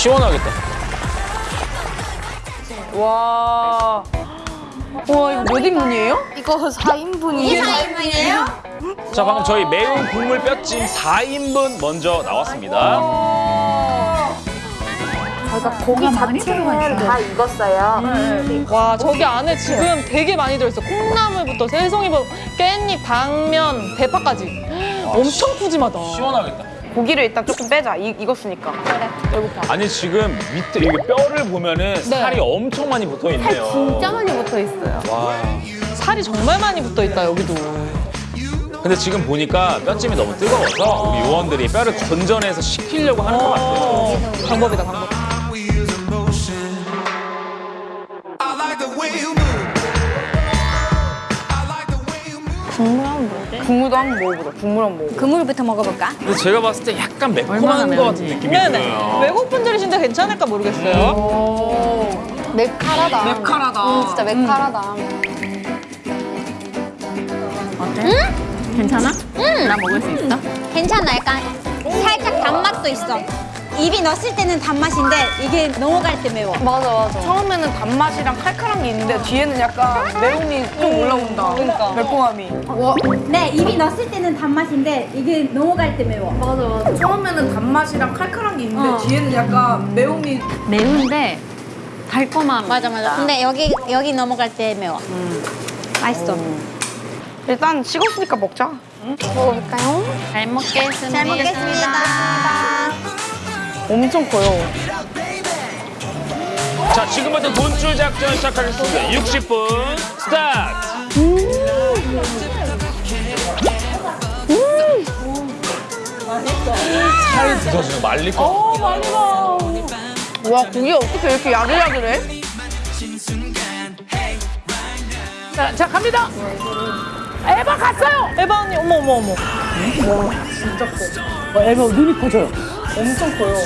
시원하겠다. 와. 와, 이거 몇 인분이에요? 이거 4인분이에요. 4인분이에요? 자, 방금 저희 매운 국물 뼈찜 4인분 먼저 나왔습니다. 저희가 고기 자체는 다 익었어요. 와, 저기 안에 지금 되게 많이 들어있어. 콩나물부터 새송이부터 깻잎, 당면, 대파까지. 엄청 푸짐하다. 시원하겠다. 고기를 일단 조금 빼자. 이, 익었으니까. 배고파. 아니 지금 밑에 여기 뼈를 보면은 살이 엄청 많이 붙어 있네요. 진짜 많이 붙어 있어요. 와. 살이 정말 많이 붙어 있다, 여기도. 근데 지금 보니까 뼈찜이 너무 뜨거워서 우리 요원들이 뼈를 건져내서 식히려고 하는 것 같아요. 어, 방법이다, 방법. emotion. I 국물도 한번 먹어보자. 국물 한번 먹어보자. 그물부터 먹어볼까? 근데 제가 봤을 때 약간 매콤한 것 같은 느낌이 네네. 들어요. 외국 분들이신데 괜찮을까 모르겠어요. 맵칼하다. 맵칼하다. 음, 진짜 맵칼하다. 괜찮아? 나 먹을 수 있어? 괜찮아. 약간 살짝 단맛도 있어. 입이 넣었을 때는 단맛인데 이게 넘어갈 때 매워. 맞아, 맞아. 처음에는 단맛이랑 칼칼한 게 있는데 뒤에는 약간 매움이 좀 올라온다. 그러니까. 매콤함이. 네, 입이 넣었을 때는 단맛인데 이게 넘어갈 때 매워. 맞아, 맞아. 처음에는 단맛이랑 칼칼한 게 있는데 뒤에는 약간 매움이 매운데 달콤함. 맞아, 맞아. 근데 여기 여기 넘어갈 때 매워. 맛있어. 일단 식었으니까 먹자. 먹어볼까요? 잘 먹겠습니다. 잘 먹겠습니다. 엄청 커요. 자, 지금부터 돈줄 작전 시작하겠습니다. 60분 스타트! 살이 부서지는 말릴 것 같아요. 와 고기 어떻게 이렇게 야들야들해? 자, 자 갑니다. 에바 갔어요. 에바 언니 어머 어머 어머. 와 진짜 커. 와, 에바 눈이 커져요. 엄청 커요.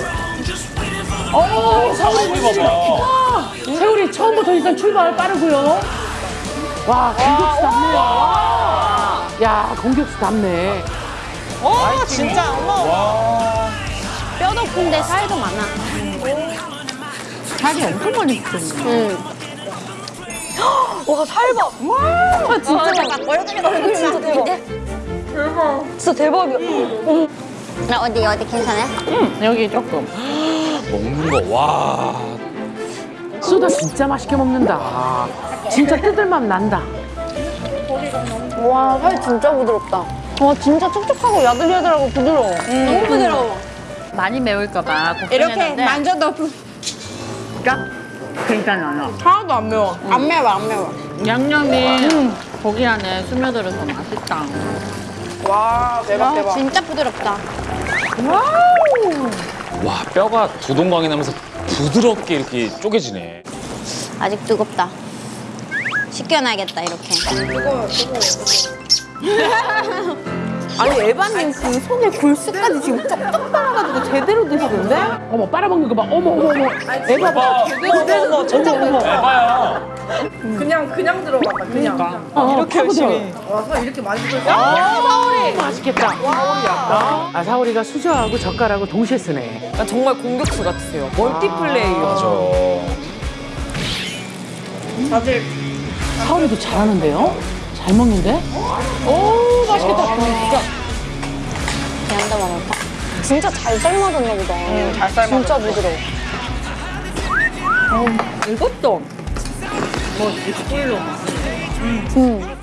어 우리 봐봐. 세월이 처음부터 일단 출발 빠르고요. 와, 공격수 답네. 야, 공격수 답네. 와 진짜 어머. 뼈 높은데 살도 많아. 살이 엄청 많이 붙었네. 와 살밥. 와 진짜. 얼굴이 얼굴 진짜 대박. 대박. 진짜 대박이야. 나 어디 어디 괜찮아? 여기 조금. 먹는 거, 와. 쏘다 진짜 맛있게 먹는다. 진짜 뜯을맛 난다. 와, 살 진짜 부드럽다. 와, 진짜 촉촉하고 야들야들하고 부드러워. 너무 부드러워. 많이 매울까봐 이렇게 만져도 부... 괜찮아. 하나도 안 매워. 안 매워, 안 매워. 양념이 고기 안에 스며들어서 맛있다. 와 대박 아, 대박. 진짜 부드럽다. 와, 뼈가 두동강이 나면서 부드럽게 이렇게 쪼개지네. 아직 뜨겁다. 식혀놔야겠다 이렇게. 아니 에바님 그 속에 골수까지 지금 쩍쩍 빨아가지고 제대로 드시는데? 어머, 빨아먹는 거 봐. 어머, 어머, 어머. 에바 봐. 제대로 어머 어머. 에바야. 그냥 그냥 들어갔다 그냥. 어, 이렇게 파고 들어. 열심히. 와서 이렇게 많이 들어. 맛있겠다. 아, 사오리가 수저하고 젓가락을 동시에 쓰네. 정말 공격수 같으세요. 멀티플레이어. 맞아. 다들 사오리도 잘하는데요? 잘 먹는데? 오 진짜 잘 삶아졌나 보다. 잘 삶아. 진짜 부드러워. 이것도 음.